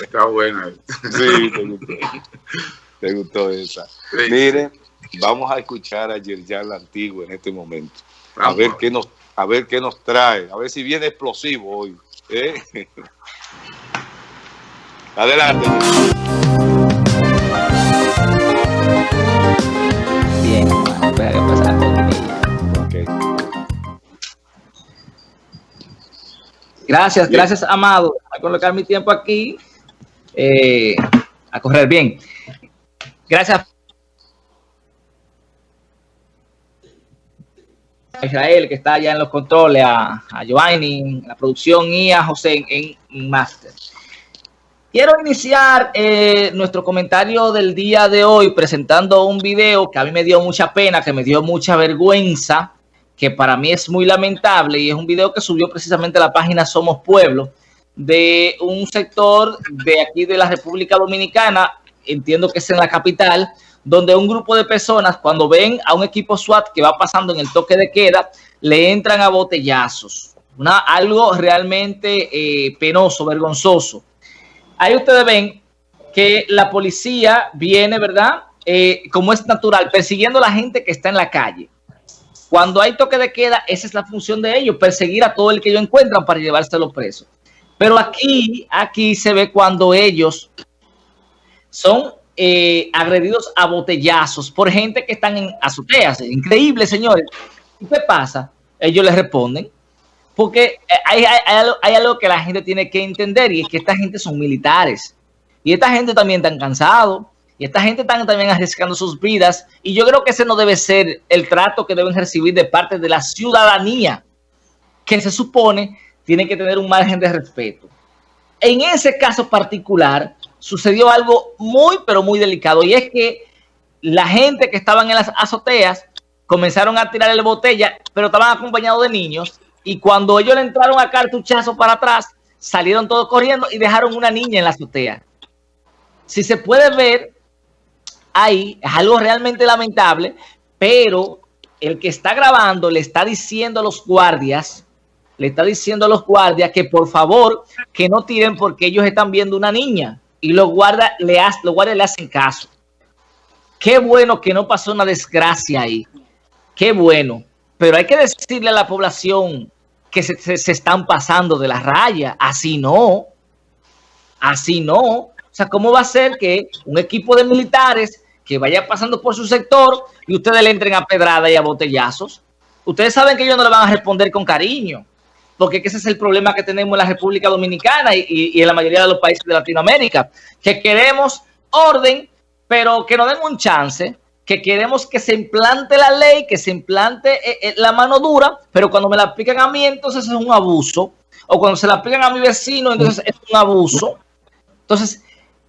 Está buena. Sí, te gustó. Te gustó esa. Sí. Mire, vamos a escuchar a Yerjan la Antigua en este momento. A ver qué nos, a ver qué nos trae. A ver si viene explosivo hoy. ¿eh? Adelante. Bien, hermano, cortinilla. Ok. Gracias, Bien. gracias, Amado. A colocar mi tiempo aquí. Eh, a correr bien. Gracias. A Israel, que está allá en los controles, a, a Giovanni la producción y a José en Master. Quiero iniciar eh, nuestro comentario del día de hoy presentando un video que a mí me dio mucha pena, que me dio mucha vergüenza, que para mí es muy lamentable y es un video que subió precisamente a la página Somos Pueblo de un sector de aquí de la República Dominicana, entiendo que es en la capital, donde un grupo de personas cuando ven a un equipo SWAT que va pasando en el toque de queda, le entran a botellazos. Una, algo realmente eh, penoso, vergonzoso. Ahí ustedes ven que la policía viene, ¿verdad? Eh, como es natural, persiguiendo a la gente que está en la calle. Cuando hay toque de queda, esa es la función de ellos, perseguir a todo el que ellos encuentran para llevárselo preso. Pero aquí, aquí se ve cuando ellos son eh, agredidos a botellazos por gente que están en azoteas. Increíble, señores. ¿Y qué pasa? Ellos les responden. Porque eh, hay, hay- hay algo, que la gente tiene que entender y es que esta gente son militares. Y esta gente también están cansados. Y esta gente están también arriesgando sus vidas. Y yo creo que ese no debe ser el trato que deben recibir de parte de la ciudadanía, que se supone tiene que tener un margen de respeto. En ese caso particular sucedió algo muy, pero muy delicado. Y es que la gente que estaban en las azoteas comenzaron a tirarle botella, pero estaban acompañados de niños. Y cuando ellos le entraron a cartuchazo para atrás, salieron todos corriendo y dejaron una niña en la azotea. Si se puede ver, ahí es algo realmente lamentable, pero el que está grabando le está diciendo a los guardias, le está diciendo a los guardias que por favor que no tiren porque ellos están viendo una niña y los guardias le, ha- los guardias le hacen caso. Qué bueno que no pasó una desgracia ahí. Qué bueno. Pero hay que decirle a la población que se, se- se están pasando de la raya. Así no. Así no. O sea, ¿cómo va a ser que un equipo de militares que vaya pasando por su sector y ustedes le entren a pedrada y a botellazos? Ustedes saben que ellos no le van a responder con cariño, porque ese es el problema que tenemos en la República Dominicana y, en la mayoría de los países de Latinoamérica, que queremos orden, pero que nos den un chance, que queremos que se implante la ley, que se implante eh, eh, la mano dura, pero cuando me la aplican a mí, entonces es un abuso, o cuando se la aplican a mi vecino, entonces es un abuso. Entonces,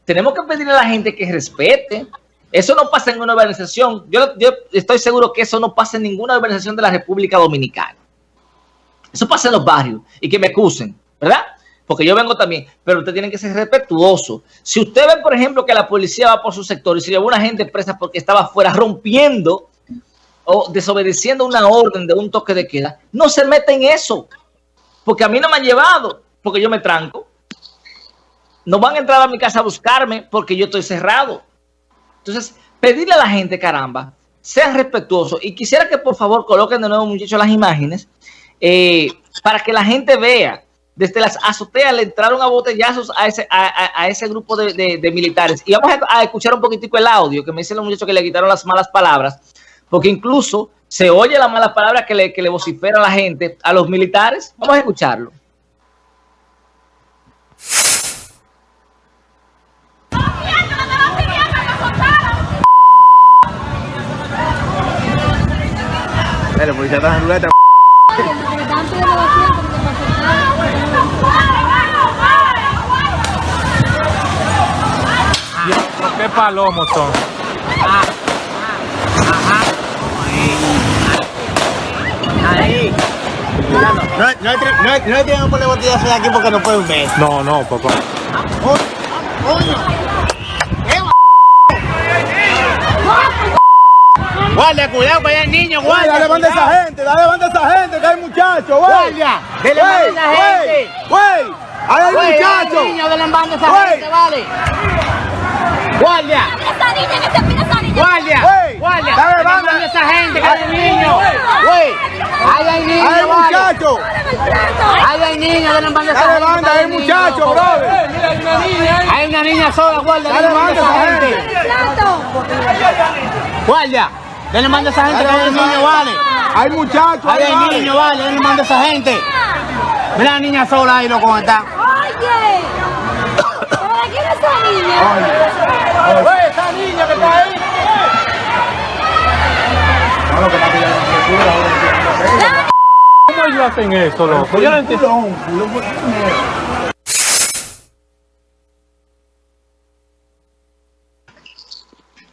tenemos que pedirle a la gente que respete. Eso no pasa en una organización. Yo, yo estoy seguro que eso no pasa en ninguna organización de la República Dominicana. Eso pasa en los barrios y que me acusen, ¿verdad? Porque yo vengo también, pero usted tiene que ser respetuoso. Si usted ve, por ejemplo, que la policía va por su sector y se llevó una gente presa porque estaba afuera rompiendo o desobedeciendo una orden de un toque de queda, no se meta en eso. Porque a mí no me han llevado, porque yo me tranco. No van a entrar a mi casa a buscarme porque yo estoy cerrado. Entonces, pedirle a la gente, caramba, sean respetuosos. Y quisiera que por favor coloquen de nuevo, muchachos, las imágenes eh, para que la gente vea. Desde las azoteas le entraron a botellazos a ese, a, ese grupo de, de- militares. Y vamos a, escuchar un poquitico el audio que me dicen los muchachos que le quitaron las malas palabras, porque incluso se oye las malas palabras que le, que le vocifera a la gente, a los militares. Vamos a escucharlo. Dale, policía está en ruleta. ¿Qué palomos son? Ahí. No, no, no, hay- no hay tiempo por la botella de aquí porque no pueden ver. No, no, papá. Guardia, cuidado, que hay niño, guardia. Dale, banda a esa gente, dale, banda a esa gente, que hay muchachos, güey. Guardia, dele banda a esa gente. Güey, ¡Ay, el Güey, muchacho! hay niños de la banda esa Güey. gente, vale. Guardia, Esa niña que se pide esa niña. guardia, Güey, guardia. dale, banda. banda esa gente, que hay niños. Güey, ahí hay ¡Ay, niños, el vale. muchacho! Ahí hay niños de la banda esa ¡Dale, gente. banda! ¡Ay, el niños. muchacho, brother! Hay una niña sola, guardia, Dale, banda esa esa gente. Guardia, de la banda esa gente, que hay niños, vale. ¡Ay, muchacho! Ahí ahí hay vale. niños, vale, de la banda esa gente. Mira la niña sola ahí, loco, está. Oye. ¿Para quién es esa niña? Güey, esa niña que está ahí. ¿Cómo ellos hacen eso, loco? Yo no entiendo.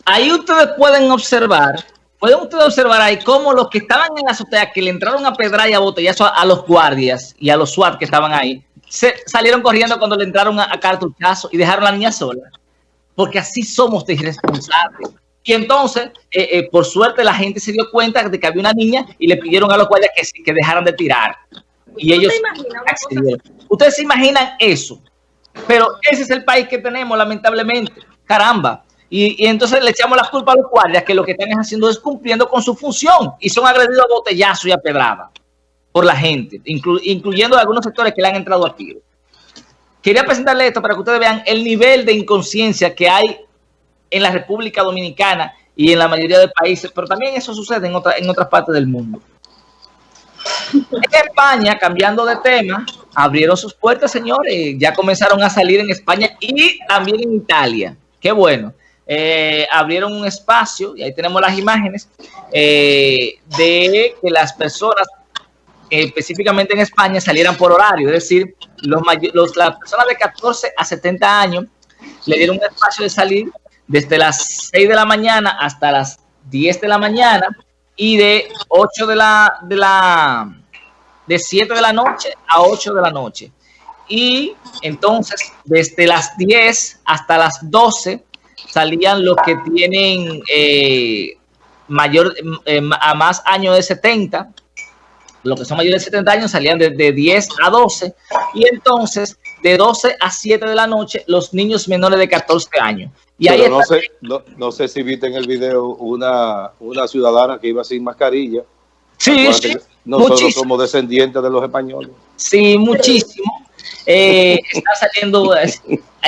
Ahí ustedes pueden observar, pueden ustedes observar ahí cómo los que estaban en la azotea, que le entraron a pedrar y a botellazo a, a los guardias y a los SWAT que estaban ahí, se salieron corriendo cuando le entraron a, a cartuchazo y dejaron a la niña sola. Porque así somos de irresponsables. Y entonces, eh, eh, por suerte, la gente se dio cuenta de que había una niña y le pidieron a los guardias que, sí- que dejaran de tirar. Y ellos accedieron. Ustedes se imaginan eso. Pero ese es el país que tenemos, lamentablemente. Caramba. Y, entonces le echamos la culpa a los guardias que lo que están haciendo es cumpliendo con su función y son agredidos a botellazo y a pedrada por la gente, inclu- incluyendo algunos sectores que le han entrado a. Quería presentarle esto para que ustedes vean el nivel de inconsciencia que hay en la República Dominicana y en la mayoría de países, pero también eso sucede en, otra- en otras partes del mundo. España, cambiando de tema, abrieron sus puertas, señores. Ya comenzaron a salir en España y también en Italia. Qué bueno. Eh, abrieron un espacio, y ahí tenemos las imágenes, eh, de que las personas, eh, específicamente en España, salieran por horario. Es decir, los, los- las personas de 14 a 70 años le dieron un espacio de salir desde las 6 de la mañana hasta las 10 de la mañana y de 8 de la, de la, de 7 de la noche a 8 de la noche. Y entonces, desde las 10 hasta las 12 salían los que tienen eh, mayor, eh, a más años de 70, los que son mayores de 70 años salían de, de 10 a 12 y entonces de 12 a 7 de la noche los niños menores de 14 años. Y ahí no está- sé, no, no sé si viste en el video una, una ciudadana que iba sin mascarilla. sí, sí, Nosotros muchísimo. somos descendientes de los españoles. Sí, muchísimo. Eh, está saliendo.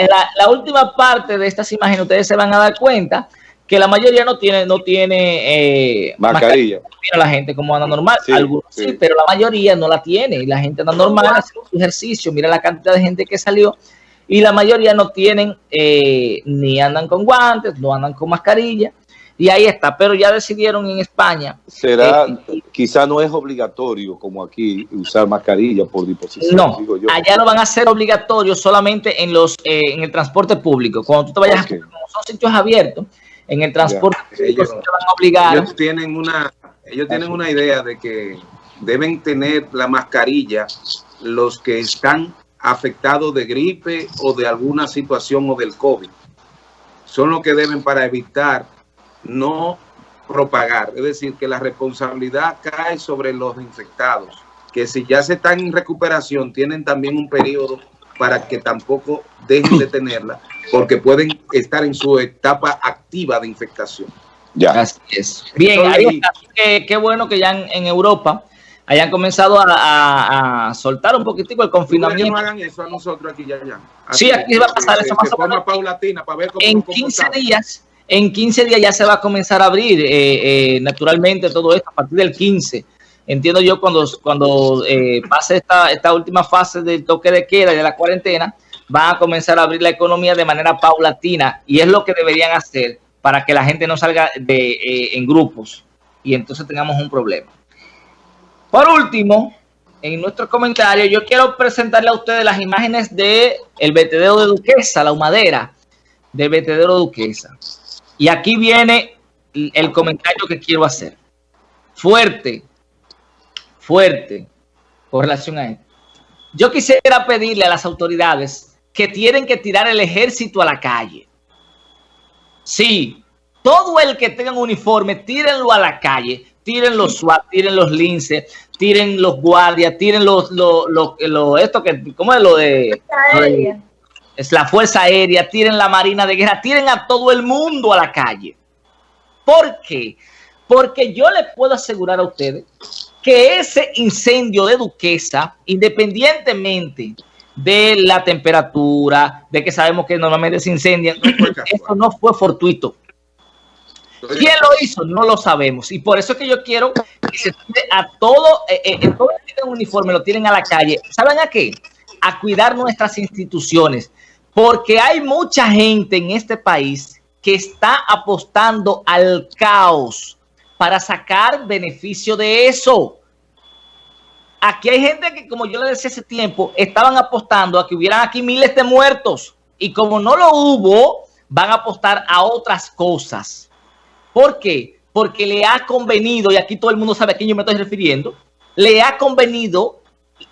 En la, la última parte de estas imágenes, ustedes se van a dar cuenta que la mayoría no tiene, no tiene eh, Mascarilla. Mira la gente como anda normal, Sí, algunos sí. sí. pero la mayoría no la tiene. Y la gente anda normal haciendo su ejercicio. Mira la cantidad de gente que salió. Y la mayoría no tienen, eh, ni andan con guantes, no andan con mascarilla. Y ahí está. Pero ya decidieron en España. Será, Eh, quizá no es obligatorio como aquí usar mascarilla por disposición, No, digo yo. allá lo van a hacer obligatorio solamente en los eh, en el transporte público. Cuando tú te vayas, Ok. a, como son sitios abiertos, en el transporte público Ellos- sí te van a obligar. ellos tienen una ellos tienen una idea de que deben tener la mascarilla los que están afectados de gripe o de alguna situación o del COVID. Son los que deben para evitar no propagar. Es decir, que la responsabilidad cae sobre los infectados, que si ya se están en recuperación, tienen también un periodo para que tampoco dejen de tenerla, porque pueden estar en su etapa activa de infectación. Ya. Así es. Bien, ahí que qué bueno que ya en, en Europa hayan comenzado a, a- a soltar un poquitico el ¿Tú crees que confinamiento. no hagan eso a nosotros aquí ya, ya? Sí, aquí va a pasar de- eso más o forma menos. paulatina para ver cómo En nos 15 comportamos. días, en 15 días ya se va a comenzar a abrir eh, eh, naturalmente todo esto a partir del 15. Entiendo yo cuando, cuando eh, pase esta, última fase del toque de queda y de la cuarentena, van a comenzar a abrir la economía de manera paulatina y es lo que deberían hacer para que la gente no salga de, en grupos y entonces tengamos un problema. Por último, en nuestro comentario, yo quiero presentarle a ustedes las imágenes de el vertedero de Duquesa, la humadera del vertedero de Duquesa. Y aquí viene el comentario que quiero hacer. Fuerte, fuerte, con relación a esto. Yo quisiera pedirle a las autoridades que tienen que tirar el ejército a la calle. Sí, todo el que tenga un uniforme, tírenlo a la calle. Tiren los SWAT, tiren los linces, tiren los guardias, tiren los, los, los, los- esto que, ¿cómo es lo de? lo de- es la Fuerza Aérea, tiren la Marina de Guerra, tiren a todo el mundo a la calle. ¿Por qué? Porque yo les puedo asegurar a ustedes que ese incendio de Duquesa, independientemente de la temperatura, de que sabemos que normalmente se incendian, eso no fue fortuito. ¿Quién lo hizo? No lo sabemos. Y por eso es que yo quiero que se tire a todo, eh, eh, todo el que uniforme, lo tienen a la calle. ¿Saben a qué? A cuidar nuestras instituciones. Porque hay mucha gente en este país que está apostando al caos para sacar beneficio de eso. Aquí hay gente que, como yo le decía hace tiempo, estaban apostando a que hubieran aquí miles de muertos. Y como no lo hubo, van a apostar a otras cosas. ¿Por qué? Porque le ha convenido, y aquí todo el mundo sabe a quién yo me estoy refiriendo, le ha convenido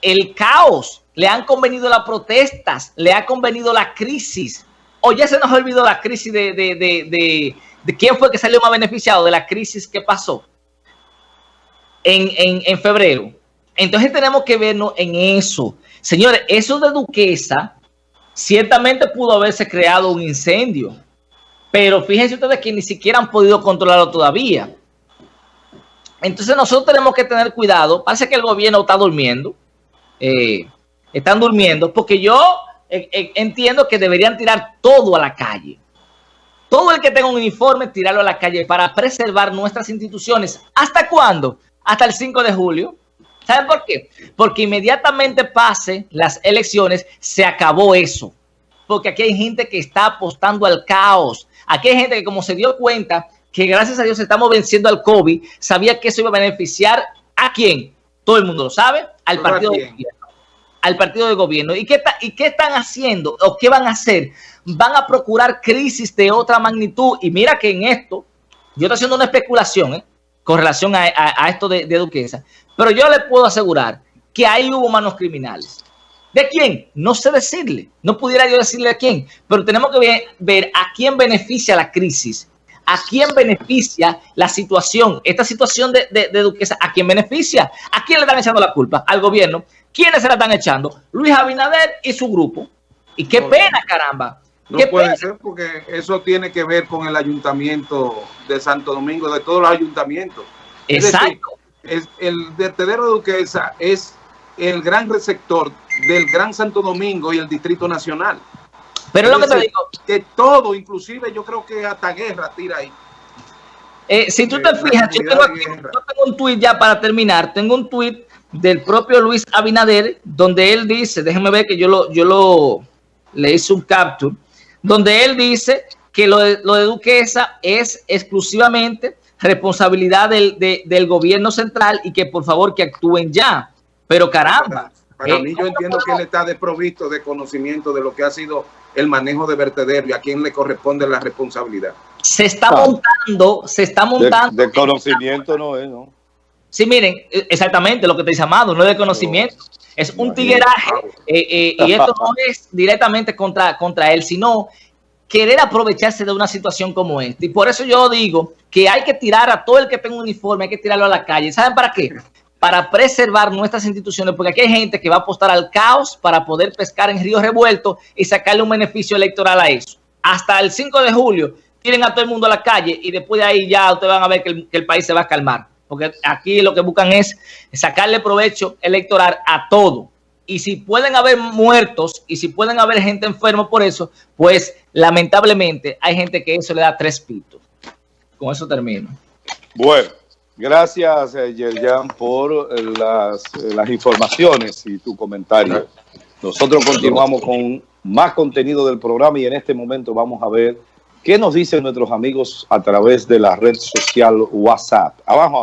el caos, le han convenido las protestas, le ha convenido la crisis. O ya se nos olvidó la crisis de, de, de, de, quién fue que salió más beneficiado de la crisis que pasó en, en, en febrero. Entonces tenemos que vernos en eso. Señores, eso de Duquesa, ciertamente pudo haberse creado un incendio, pero fíjense ustedes que ni siquiera han podido controlarlo todavía. Entonces nosotros tenemos que tener cuidado. Parece que el gobierno está durmiendo. eh, están durmiendo porque yo eh, eh, entiendo que deberían tirar todo a la calle. Todo el que tenga un uniforme, tirarlo a la calle para preservar nuestras instituciones. ¿Hasta cuándo? Hasta el 5 de julio. ¿Saben por qué? Porque inmediatamente pase las elecciones, se acabó eso. Porque aquí hay gente que está apostando al caos. Aquí hay gente que como se dio cuenta que gracias a Dios estamos venciendo al COVID, sabía que eso iba a beneficiar a quién. Todo el mundo lo sabe, al ¿Pero a partido de. Al partido de gobierno. ¿Y qué, ¿Y qué están haciendo? ¿O qué van a hacer? Van a procurar crisis de otra magnitud. Y mira que en esto, yo estoy haciendo una especulación, ¿eh? con relación a, a- esto de, de Duquesa. Pero yo le puedo asegurar que ahí hubo manos criminales. ¿De quién? No sé decirle. No pudiera yo decirle a quién. Pero tenemos que ver a quién beneficia la crisis. ¿A quién beneficia la situación? Esta situación de, de- de Duquesa, ¿a quién beneficia? ¿A quién le están echando la culpa? Al gobierno. ¿Quiénes se la están echando? Luis Abinader y su grupo. Y qué No. pena, caramba. No puede pena. ser porque eso tiene que ver con el ayuntamiento de Santo Domingo, de todos los ayuntamientos. Es decir, Exacto. es- el vertedero de Duquesa es el gran receptor del Gran Santo Domingo y el Distrito Nacional. Pero es lo que te digo, Que todo, inclusive yo creo que hasta guerra tira ahí. Eh, si tú Eh, te la fijas, yo tengo, aquí- de guerra. yo tengo un tuit ya para terminar. Tengo un tuit del propio Luis Abinader, donde él dice, déjenme ver que yo lo, yo lo le hice un capture, donde él dice que lo de, lo de Duquesa es exclusivamente responsabilidad del, de- del gobierno central y que por favor que actúen ya. Pero caramba, Para Eh, mí yo entiendo que él está desprovisto de conocimiento de lo que ha sido el manejo de vertedero y a quién le corresponde la responsabilidad. se está Ah. montando, se está montando. de conocimiento no es, ¿no? Sí, miren, eh, exactamente lo que te dice Amado, no es de conocimiento, es un tigueraje eh, eh, y esto no es directamente contra, contra él, sino querer aprovecharse de una situación como esta. Y por eso yo digo que hay que tirar a todo el que tenga un uniforme, hay que tirarlo a la calle. ¿Saben para qué? Para preservar nuestras instituciones, porque aquí hay gente que va a apostar al caos para poder pescar en ríos revueltos y sacarle un beneficio electoral a eso. Hasta el 5 de julio tiren a todo el mundo a la calle y después de ahí ya ustedes van a ver que el, que el país se va a calmar. Porque aquí lo que buscan es sacarle provecho electoral a todo. Y si pueden haber muertos y si pueden haber gente enferma por eso, pues lamentablemente hay gente que eso le da tres pitos. Con eso termino. Bueno, gracias, eh, Yerjan, por eh, las, eh, las informaciones y tu comentario. Nosotros continuamos con más contenido del programa y en este momento vamos a ver qué nos dicen nuestros amigos a través de la red social WhatsApp. Abajo.